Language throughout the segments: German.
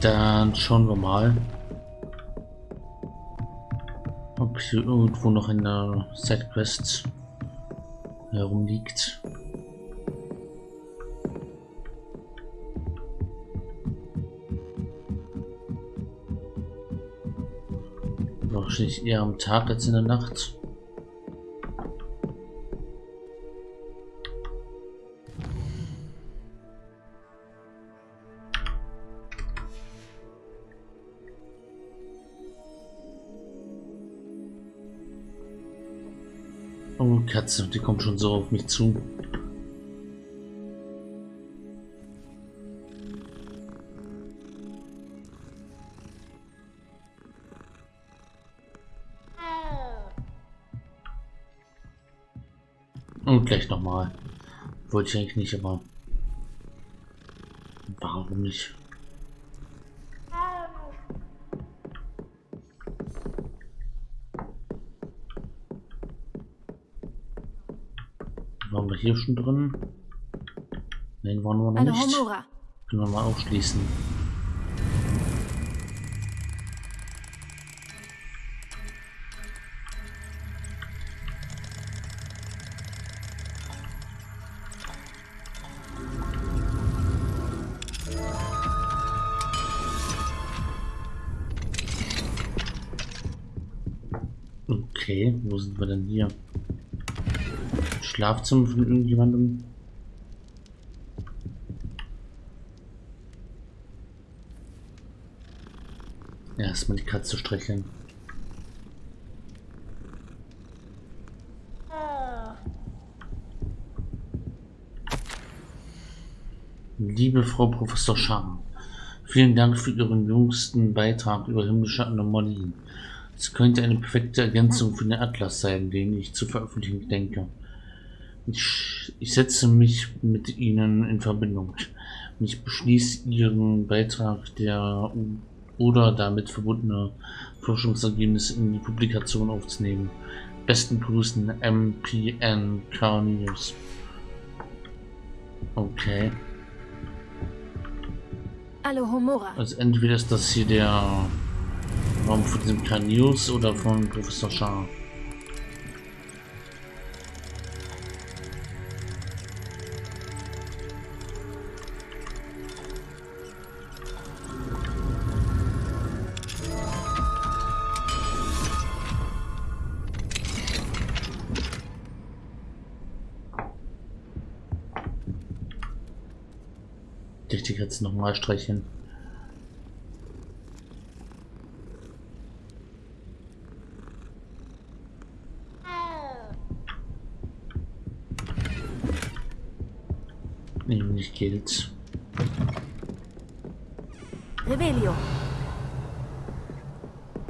Dann schauen wir mal, ob hier irgendwo noch in der Sidequest herumliegt. Wahrscheinlich eher am Tag als in der Nacht. Katze, die kommt schon so auf mich zu. Und gleich nochmal. Wollte ich eigentlich nicht, aber warum nicht? Waren wir hier schon drin? Nein, waren wir noch nicht. Können wir mal aufschließen. Okay, wo sind wir denn hier? Schlafzimmer von irgendjemandem? Erstmal die Katze streicheln. Liebe Frau Professor Scham, vielen Dank für Ihren jüngsten Beitrag über himmlische Anomalien. Es könnte eine perfekte Ergänzung für den Atlas sein, den ich zu veröffentlichen denke. Ich, ich setze mich mit Ihnen in Verbindung. Ich beschließe Ihren Beitrag der oder damit verbundene Forschungsergebnisse in die Publikation aufzunehmen. Besten Grüßen, MPN Carnius. Okay. Alohomora. Also entweder ist das hier der Raum von diesem Carnius oder von Professor Shah. Nochmal streicheln. Nämlich Geld. Revelio.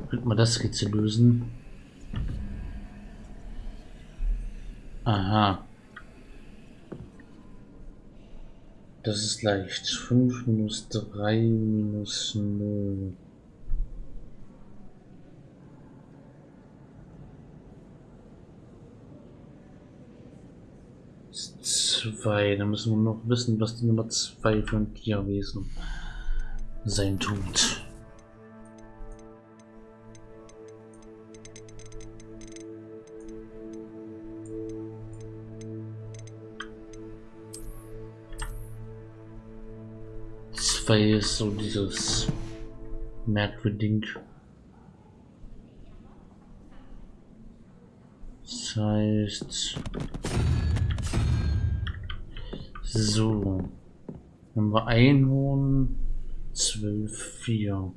Könnte man das Rätsel lösen? Aha. Das ist leicht. 5 minus 3 minus 0. Zwei. Da müssen wir noch wissen, was die Nummer 2 für ein Tierwesen sein tut. Ist so dieses merkwürdig. Das heißt, so, haben wir Einhorn, 12, 4.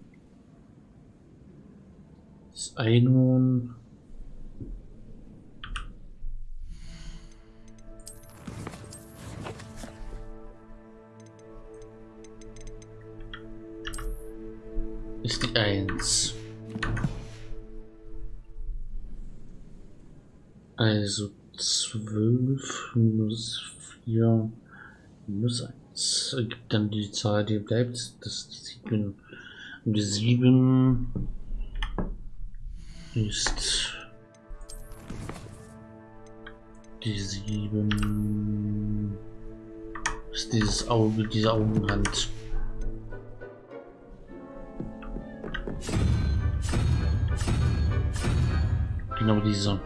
Das Einhorn. Ist die 1. Also 12 minus 4 minus 1 ergibt dann die Zahl, die bleibt. Das sieht man. Und die 7 ist die 7 ist dieses Auge, diese Augenhand. Genau diese.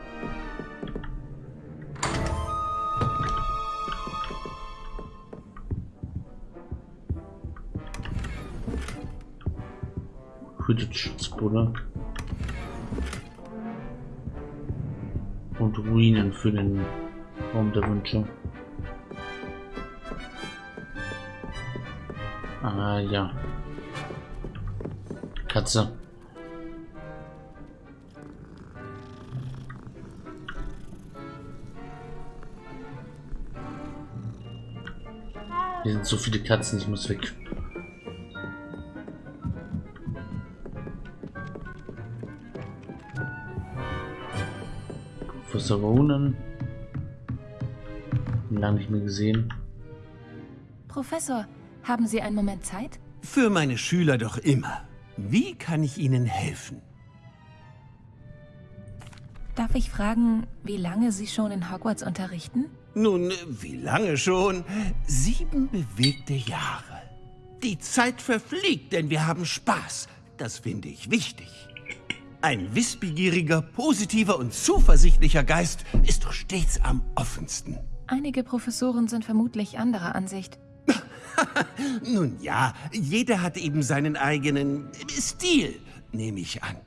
Quidditch-Schutzbulle. Und Ruinen für den Raum der Wünsche. Ah ja. Katze. Hier sind so viele Katzen, ich muss weg. Professor Ronan. Lange nicht mehr gesehen. Professor, haben Sie einen Moment Zeit? Für meine Schüler doch immer. Wie kann ich Ihnen helfen? Darf ich fragen, wie lange Sie schon in Hogwarts unterrichten? Nun, wie lange schon? Sieben bewegte Jahre. Die Zeit verfliegt, denn wir haben Spaß. Das finde ich wichtig. Ein wissbegieriger, positiver und zuversichtlicher Geist ist doch stets am offensten. Einige Professoren sind vermutlich anderer Ansicht. Nun ja, jeder hat eben seinen eigenen Stil, nehme ich an.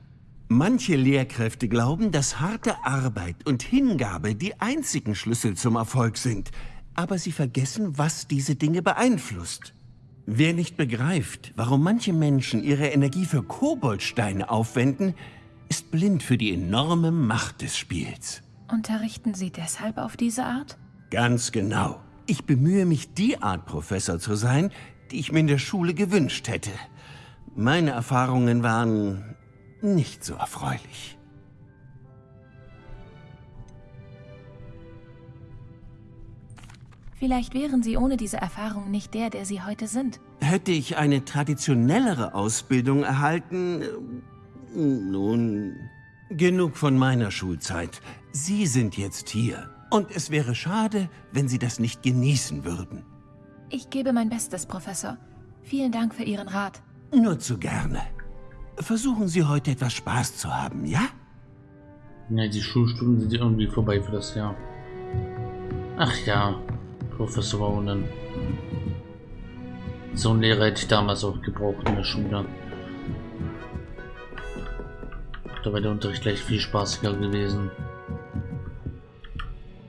Manche Lehrkräfte glauben, dass harte Arbeit und Hingabe die einzigen Schlüssel zum Erfolg sind. Aber sie vergessen, was diese Dinge beeinflusst. Wer nicht begreift, warum manche Menschen ihre Energie für Koboldsteine aufwenden, ist blind für die enorme Macht des Spiels. Unterrichten Sie deshalb auf diese Art? Ganz genau. Ich bemühe mich, die Art Professor zu sein, die ich mir in der Schule gewünscht hätte. Meine Erfahrungen waren nicht so erfreulich. Vielleicht wären Sie ohne diese Erfahrung nicht der, der Sie heute sind. Hätte ich eine traditionellere Ausbildung erhalten... äh, Nun, genug von meiner Schulzeit. Sie sind jetzt hier. Und es wäre schade, wenn Sie das nicht genießen würden. Ich gebe mein Bestes, Professor. Vielen Dank für Ihren Rat. Nur zu gerne. Versuchen Sie heute etwas Spaß zu haben, ja? Ja, die Schulstunden sind irgendwie vorbei für das Jahr. Ach ja, Professor Ronan. So einen Lehrer hätte ich damals auch gebraucht in der Schule. Da wäre der Unterricht gleich viel spaßiger gewesen.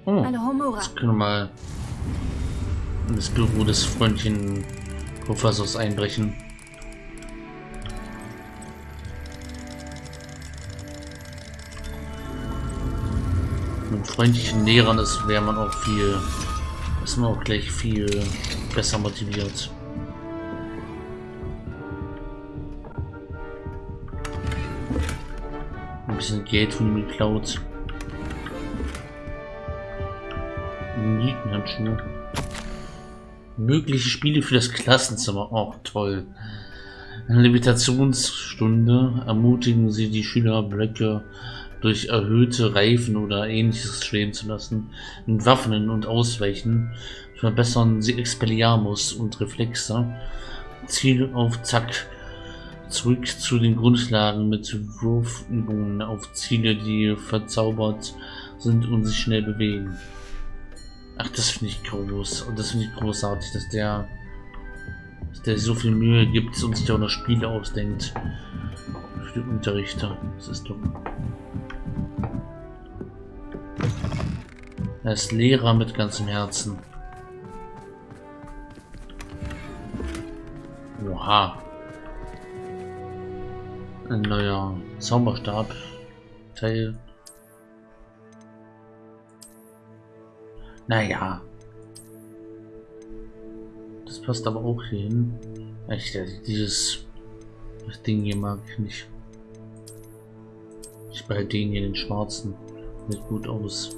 Oh, jetzt können wir mal in das Büro des Freundchen Professors einbrechen. Freundlichen Lehrern ist, wäre man auch viel, ist man auch gleich viel besser motiviert. Ein bisschen Geld von ihm geklaut. Nietenhandschuhe. Mögliche Spiele für das Klassenzimmer. Oh, toll. Eine Levitationsstunde ermutigen sie die Schüler, Blöcke durch erhöhte Reifen oder ähnliches schweben zu lassen, entwaffnen und ausweichen, verbessern sie Expelliarmus und Reflexe, Ziel auf Zack, zurück zu den Grundlagen mit Wurfübungen auf Ziele, die verzaubert sind und sich schnell bewegen. Ach, das finde ich groß und das finde ich großartig, dass der, dass der so viel Mühe gibt und sich auch noch Spiele ausdenkt für die Unterrichter. Das ist doch. Er ist Lehrer mit ganzem Herzen. Oha. Ein neuer Zauberstab. Teil. Naja. Das passt aber auch hier hin. Echt, dieses Ding hier mag ich nicht. Ich behalte den hier, den schwarzen. Sieht gut aus.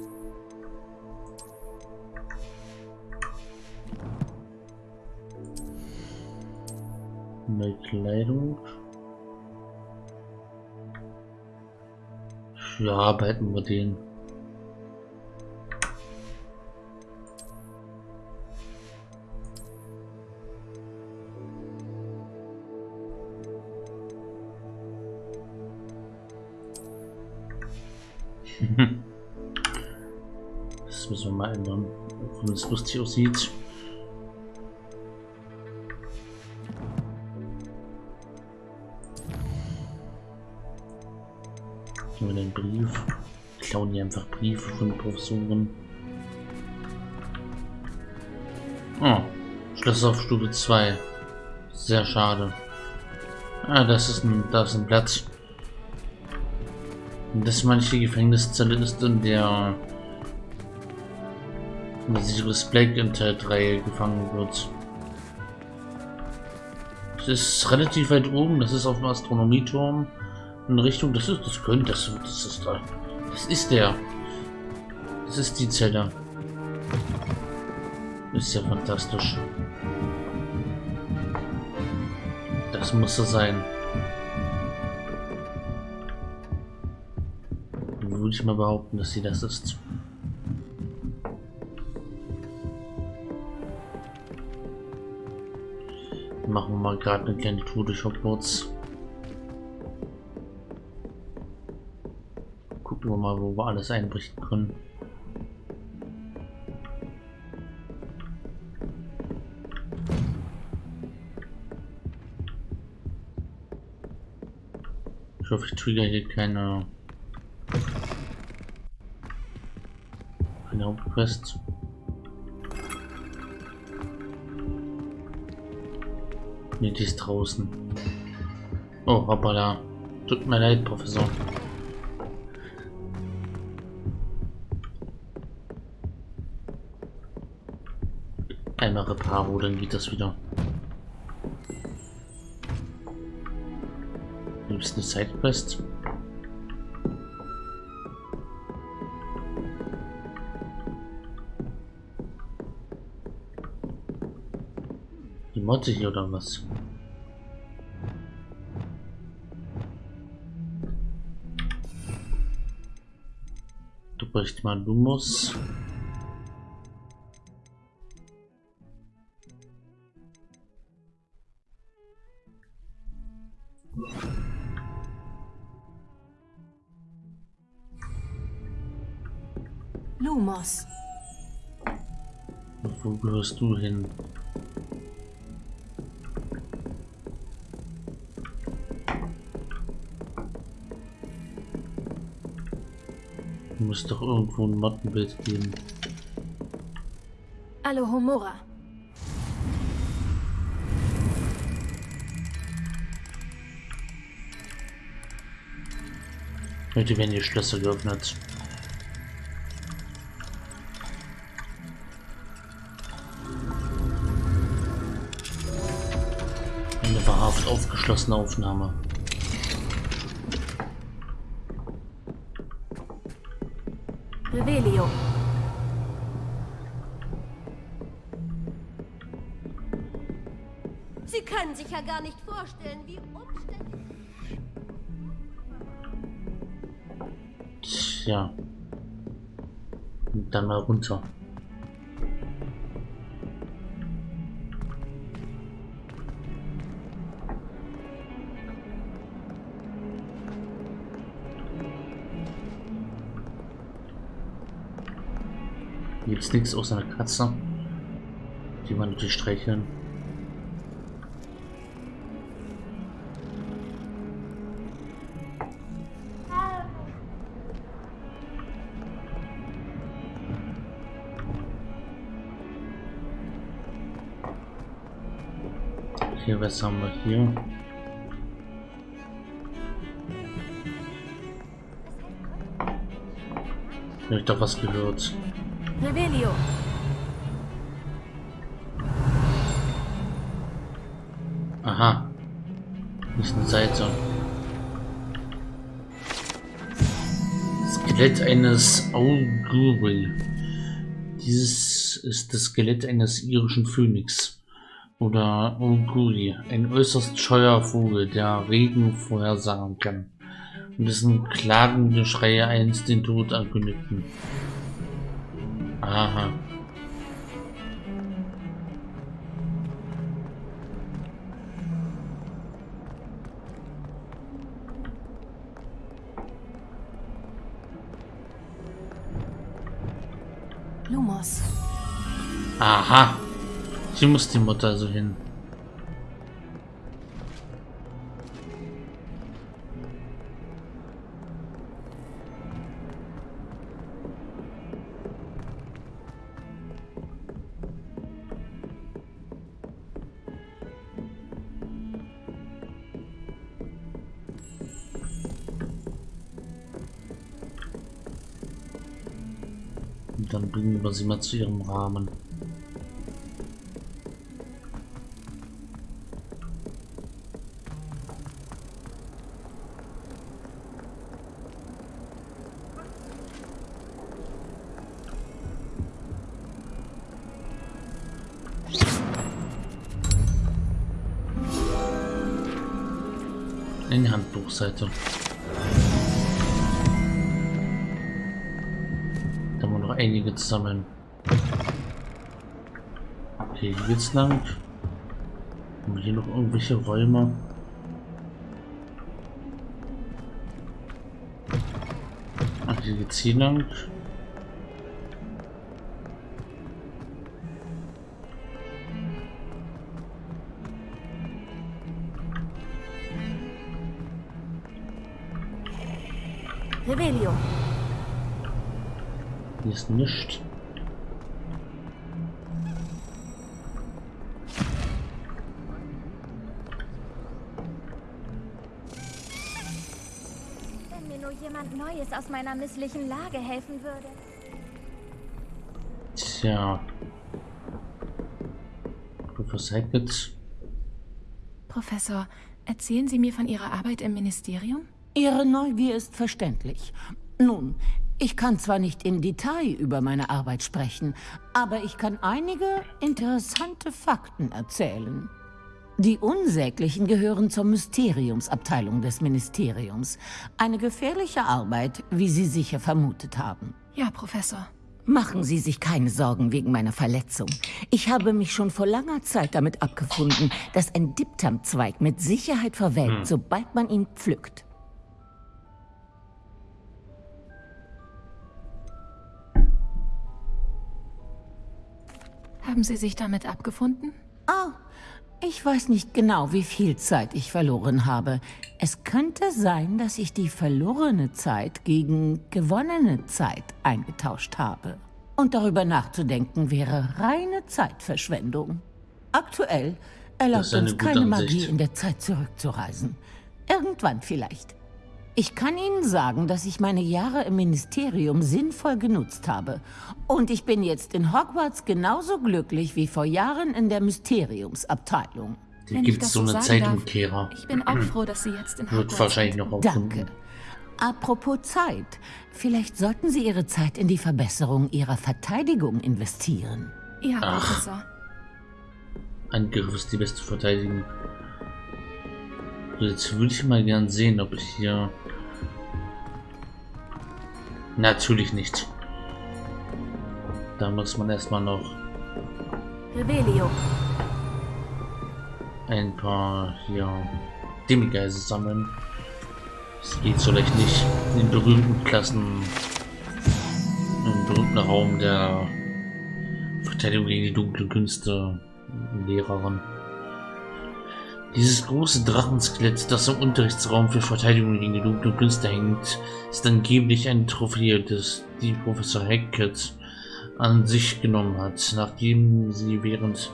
Neue Kleidung. Ja, behalten wir den. Wenn es lustig aussieht. Hier den Brief. Klauen die einfach Briefe von Professoren. Oh, Schluss auf Stufe 2. Sehr schade. Ah, das ist ein, das ist ein Platz. Das manche Gefängniszelle ist, in der eine Sirius Black in Teil 3 gefangen wird. Das ist relativ weit oben, das ist auf dem Astronomieturm. In Richtung, das ist, das könnte, das, das ist da. Das ist der. Das ist die Zelle. Ist ja fantastisch. Das muss er sein. Würde ich mal behaupten, dass sie das ist. Machen wir mal gerade eine kleine Tour durch Hogwarts. Gucken wir mal, wo wir alles einbrechen können. Ich hoffe, ich trigger hier keine, keine Hauptquest. Ne, die ist draußen. Oh, hoppala. Tut mir leid, Professor. Einmal Reparo, dann geht das wieder. Gibt es eine Sidequest? Hier oder was? Du brichst mal Lumos. Lumos. Wo gehörst du hin? Muss doch irgendwo ein Mottenbild geben. Alohomora. Heute werden die Schlösser geöffnet. Eine wahrhaft aufgeschlossene Aufnahme. Revelio. Sie können sich ja gar nicht vorstellen, wie umständlich. Tja. Dann mal runter. Hier gibt's nichts außer einer Katze. Die man natürlich streicheln. Hier, was haben wir hier? Ich doch was gehört. Revelio. Aha. Nicht eine Seite. Skelett eines Auguri. Dieses ist das Skelett eines irischen Phönix. Oder Auguri. Ein äußerst scheuer Vogel, der Regen vorhersagen kann. Und dessen klagende Schreie einst den Tod ankündigten. Aha. Lumos. Aha. Sie muss die Mutter so hin. Sie mal zu ihrem Rahmen. In die Handbuchseite. Einige zu sammeln. Okay, hier geht's lang. Haben wir hier noch irgendwelche Räume? Ach, hier geht's hier lang. Ist nichts. Wenn mir nur jemand Neues aus meiner misslichen Lage helfen würde. Tja. Professor Hackett. Professor, erzählen Sie mir von Ihrer Arbeit im Ministerium? Ihre Neugier ist verständlich. Nun, ich kann zwar nicht im Detail über meine Arbeit sprechen, aber ich kann einige interessante Fakten erzählen. Die Unsäglichen gehören zur Mysteriumsabteilung des Ministeriums. Eine gefährliche Arbeit, wie Sie sicher vermutet haben. Ja, Professor. Machen Sie sich keine Sorgen wegen meiner Verletzung. Ich habe mich schon vor langer Zeit damit abgefunden, dass ein Diptam-Zweig mit Sicherheit verwelkt, sobald man ihn pflückt. Haben Sie sich damit abgefunden? Oh, ich weiß nicht genau, wie viel Zeit ich verloren habe. Es könnte sein, dass ich die verlorene Zeit gegen gewonnene Zeit eingetauscht habe. Und darüber nachzudenken wäre reine Zeitverschwendung. Aktuell erlaubt uns keine Ansicht. Magie in der Zeit zurückzureisen. Irgendwann vielleicht. Ich kann Ihnen sagen, dass ich meine Jahre im Ministerium sinnvoll genutzt habe. Und ich bin jetzt in Hogwarts genauso glücklich wie vor Jahren in der Mysteriumsabteilung. Hier gibt es so eine darf. Zeitumkehrer. Ich bin auch froh, dass Sie jetzt in Wird Hogwarts wahrscheinlich sind. noch auffinden. Danke. Apropos Zeit. Vielleicht sollten Sie Ihre Zeit in die Verbesserung Ihrer Verteidigung investieren. Ja, Ach. Professor. Angriff ist die beste Verteidigung. So, jetzt würde ich mal gern sehen, ob ich hier... Natürlich nicht. Da muss man erstmal noch ein paar hier Demigeise sammeln. Das geht so leicht nicht. In den berühmten Klassen, im berühmten Raum der Verteidigung gegen die dunklen Künste, Lehrerin. Dieses große Drachenskelett, das im Unterrichtsraum für Verteidigung gegen die dunklen Künste hängt, ist angeblich eine Trophäe, das die Professor Hackett an sich genommen hat, nachdem sie während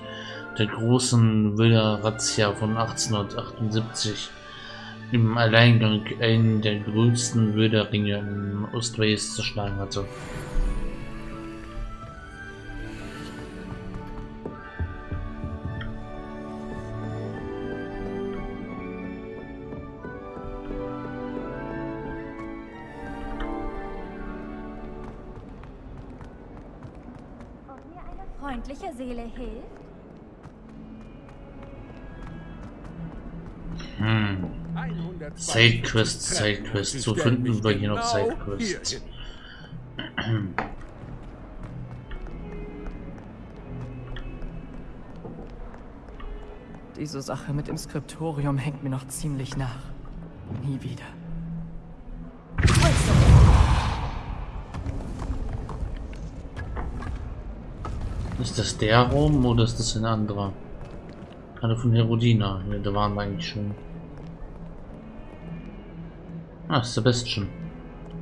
der großen Wilder-Razzia von 1878 im Alleingang einen der größten Wilderringe in Ostwales zerschlagen hatte. Seele hilft? Hm. 120 Sidequests, Sidequests. So finden wir hier noch genau Sidequests. Diese Sache mit dem Skriptorium hängt mir noch ziemlich nach. Nie wieder. Ist das der Raum oder ist das ein anderer? Alle von Herodina. Ja, da waren wir eigentlich schon. Ah, Sebastian.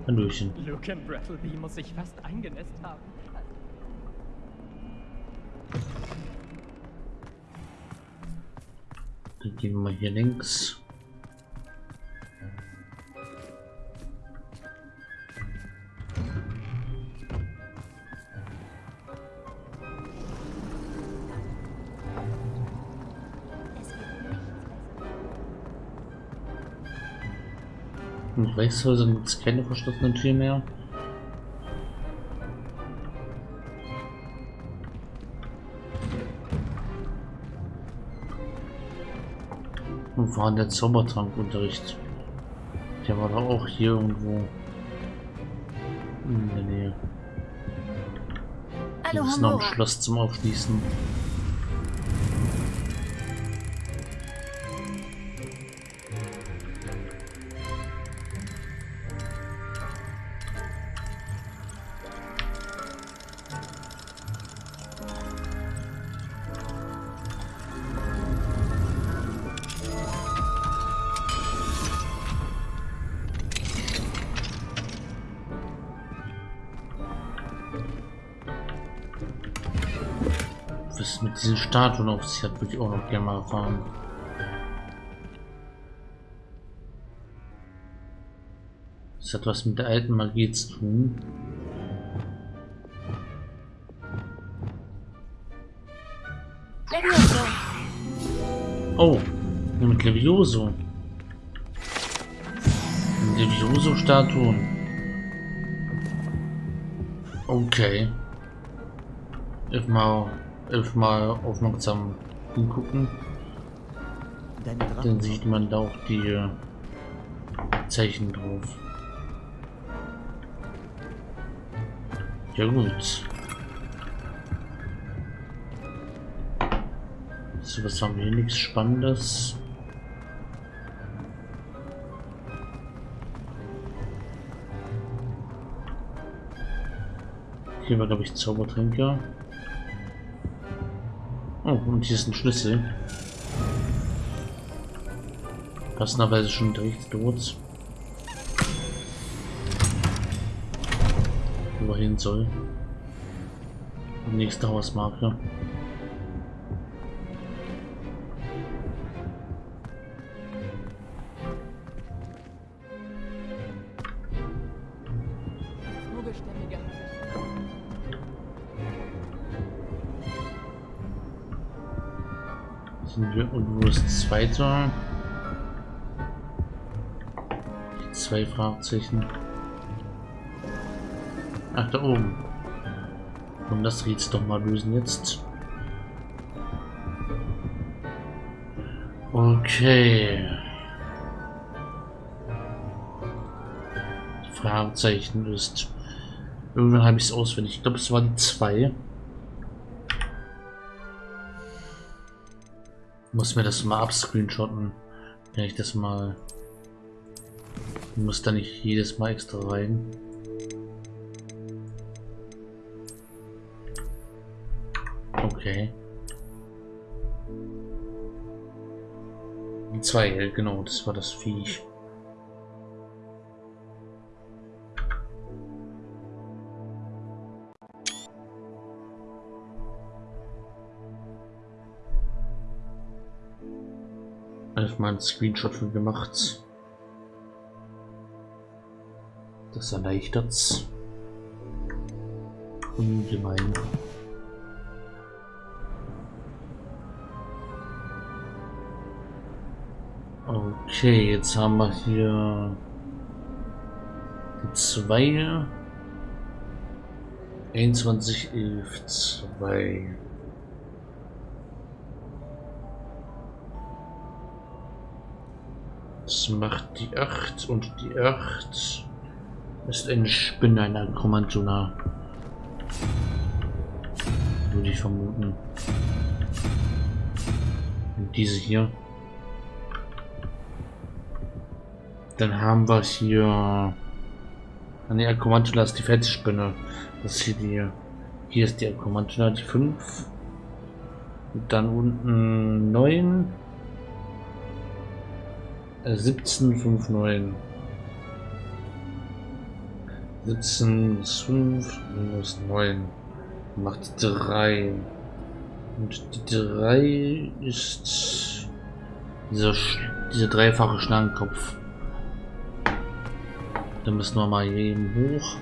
Hallöchen. Luke Brattleby muss sich fast eingenässt haben. Dann gehen wir mal hier links. In Reichshäusern gibt es keine verschlossenen Türen mehr. Und war der Zaubertrankunterricht? Der war da auch hier irgendwo in der Nähe. Hallo, müssen noch ein. Schloss zum Aufschließen. Mit diesen Statuen auf sich hat, würde ich auch noch gerne mal erfahren. Das hat was mit der alten Magie zu tun. Oh, mit Levioso. Levioso-Statuen. Okay. Elfmal, elfmal aufmerksam hingucken. Dann sieht man da auch die äh, Zeichen drauf. Ja gut. So, was haben wir hier? Nichts Spannendes. Hier war, glaube ich, Zaubertränke. Oh, und hier ist ein Schlüssel. Passenderweise schon direkt dort. Wo hin soll. Nächste Hausmarke. Und wo ist das zweite? Zwei Fragezeichen. Ach, da oben. Und das Rätsel doch mal lösen jetzt. Okay. Fragezeichen ist. Irgendwann habe ich es auswendig. Ich glaube, es waren zwei. Muss mir das mal abscreenshotten. Wenn ich das mal. Muss da nicht jedes Mal extra rein. Okay. Zwei, genau, das war das Viech. Einfach mal einen Screenshot von gemacht. Das erleichtert's. Ungemein. Okay, jetzt haben wir hier zwei. 21, 11, 2. Macht die 8 und die 8 ist eine Spinne, ein Akromantunar. Würde ich vermuten. Und diese hier. Dann haben wir hier. An die Akromantula ist die Felsspinne. Das ist hier die Hier ist die Kommando die 5. Und dann unten 9. Äh, 17, 5, 9. 17 ist 5 minus 9 macht 3. Und die 3 ist dieser, dieser dreifache Schlangenkopf. Da müssen wir mal hier eben hoch.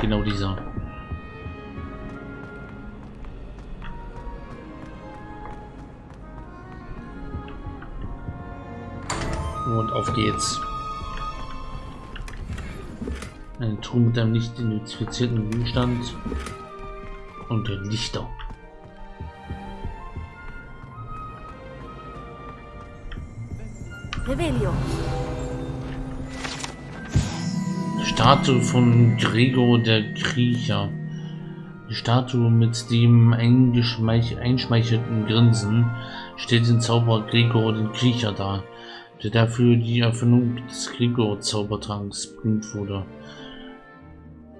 Genau dieser. Und auf geht's. Eine Truhe mit einem nicht identifizierten Gegenstand und Lichter. Revelio. Statue von Gregor der Kriecher. Die Statue mit dem einschmeichelten Grinsen stellt den Zauberer Gregor den Kriecher dar, der dafür die Erfindung des Gregor-Zaubertranks berühmt wurde.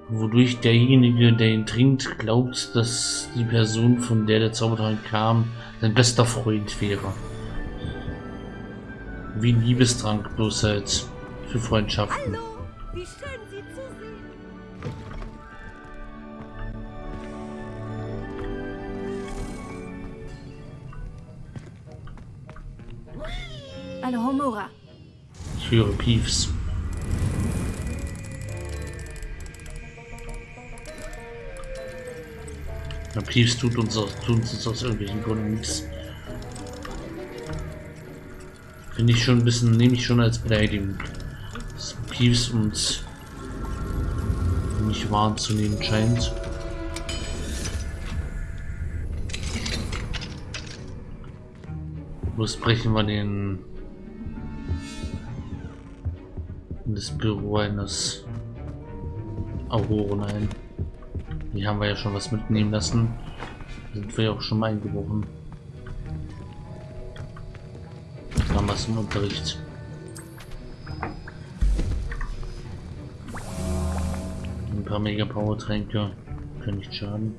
Wodurch derjenige, der ihn trinkt, glaubt, dass die Person, von der der Zaubertrank kam, sein bester Freund wäre. Wie ein Liebestrank, bloß halt für Freundschaften. Ich höre Piefs. Na, Piefs tut uns, aus, tut uns aus irgendwelchen Gründen nichts. Finde ich schon ein bisschen, nehme ich schon als Beleidigung. Dass Piefs uns nicht wahrzunehmen scheint. Bloß brechen wir den in das Büro eines Auroren ein. Hier haben wir ja schon was mitnehmen lassen. Da sind wir ja auch schon mal eingebrochen. Haben wir im Unterricht. Ein paar Mega Power Tränke können nicht schaden.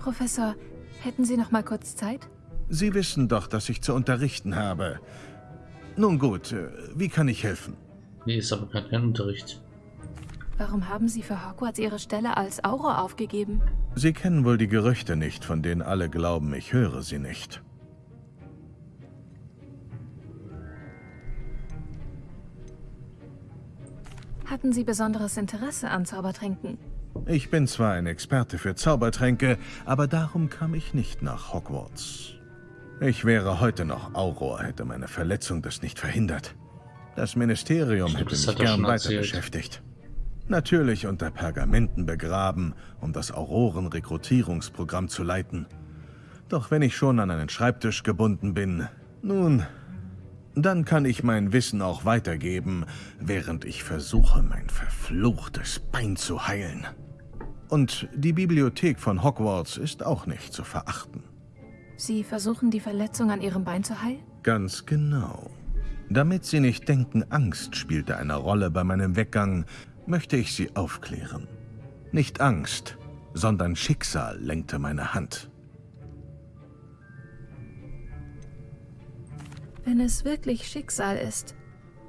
Professor, hätten Sie noch mal kurz Zeit? Sie wissen doch, dass ich zu unterrichten habe. Nun gut, äh, wie kann ich helfen? Nee, ist aber kein Unterricht. Warum haben Sie für Hogwarts Ihre Stelle als Auror aufgegeben? Sie kennen wohl die Gerüchte nicht, von denen alle glauben, ich höre sie nicht. Hatten Sie besonderes Interesse an Zaubertränken? Ich bin zwar ein Experte für Zaubertränke, aber darum kam ich nicht nach Hogwarts. Ich wäre heute noch Auror, hätte meine Verletzung das nicht verhindert. Das Ministerium Stimmt, hätte das mich er gern weiter erzählt. beschäftigt. Natürlich unter Pergamenten begraben, um das Auroren-Rekrutierungsprogramm zu leiten. Doch wenn ich schon an einen Schreibtisch gebunden bin, nun, dann kann ich mein Wissen auch weitergeben, während ich versuche, mein verfluchtes Bein zu heilen. Und die Bibliothek von Hogwarts ist auch nicht zu verachten. Sie versuchen, die Verletzung an Ihrem Bein zu heilen? Ganz genau. Damit Sie nicht denken, Angst spielte eine Rolle bei meinem Weggang, möchte ich Sie aufklären. Nicht Angst, sondern Schicksal lenkte meine Hand. Wenn es wirklich Schicksal ist,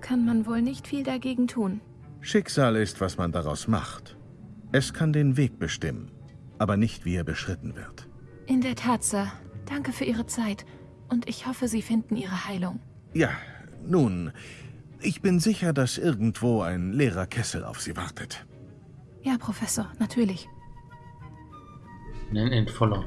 kann man wohl nicht viel dagegen tun. Schicksal ist, was man daraus macht. Es kann den Weg bestimmen, aber nicht, wie er beschritten wird. In der Tat, Sir. Danke für Ihre Zeit. Und ich hoffe, Sie finden Ihre Heilung. Ja, nun, ich bin sicher, dass irgendwo ein leerer Kessel auf Sie wartet. Ja, Professor, natürlich. Nein, ein voller.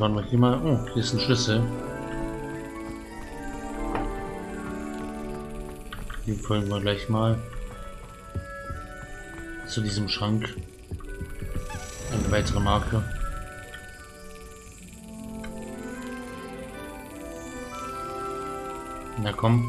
Waren wir hier mal. Oh, hier ist ein Schlüssel. Den folgen wir gleich mal. Zu diesem Schrank. Eine weitere Marke. Na komm.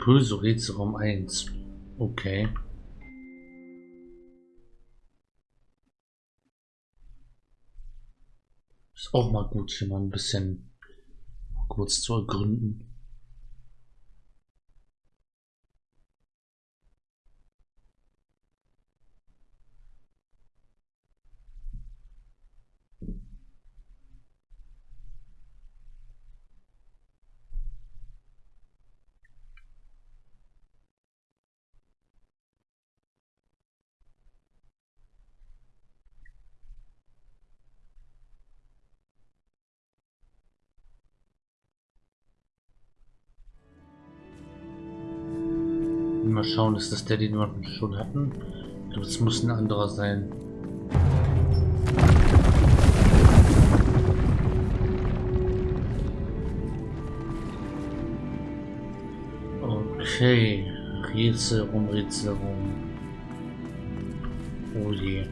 Pulso Rätselraum 1. Okay. Ist auch mal gut, hier mal ein bisschen kurz zu ergründen. Schauen, ist das der, den wir schon hatten? Ich glaube, es muss ein anderer sein. Okay. Rätsel rum, Rätsel rum. Oh je.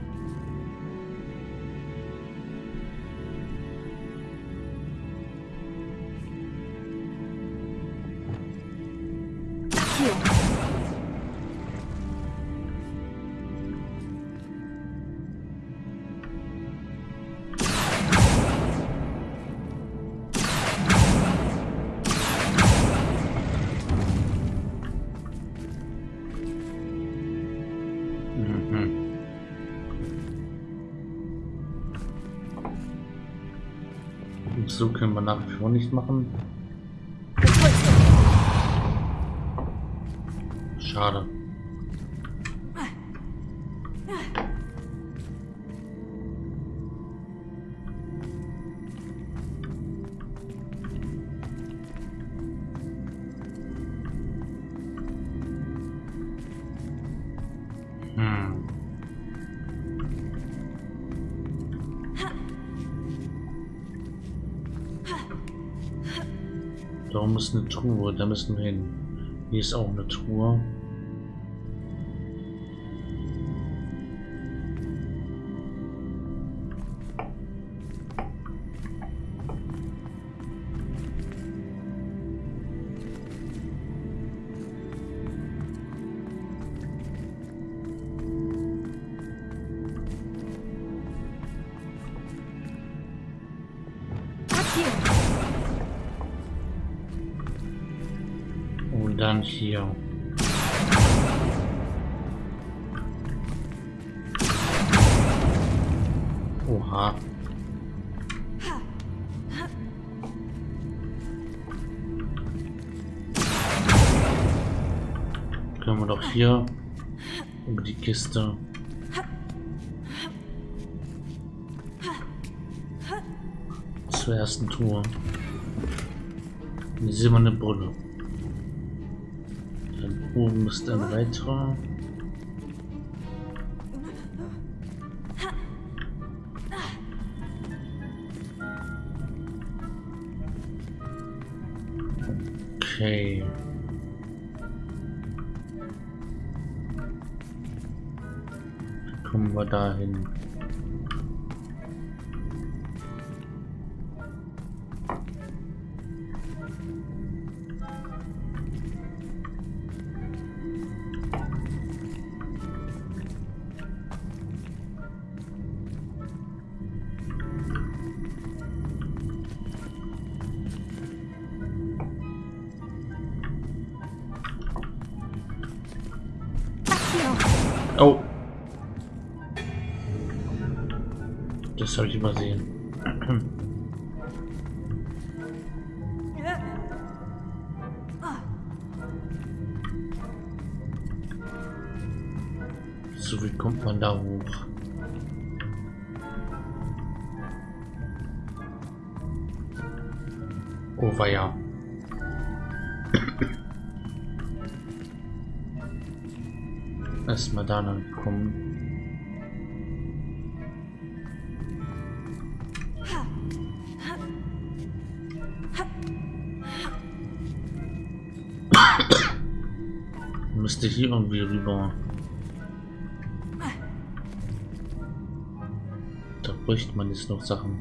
Nach wie vor nicht machen. Schade. Oben ist eine Truhe, da müssen wir hin. Hier ist auch eine Truhe. Hier. Oha. Können wir doch hier über die Kiste. Zur ersten Tour. Die silberne Brille. Oben ist ein weiterer. Okay. Kommen wir dahin. kommt man da hoch? Oh weia. Erstmal da lang kommen. Müsste hier irgendwie rüber. Bräuchte man jetzt noch Sachen.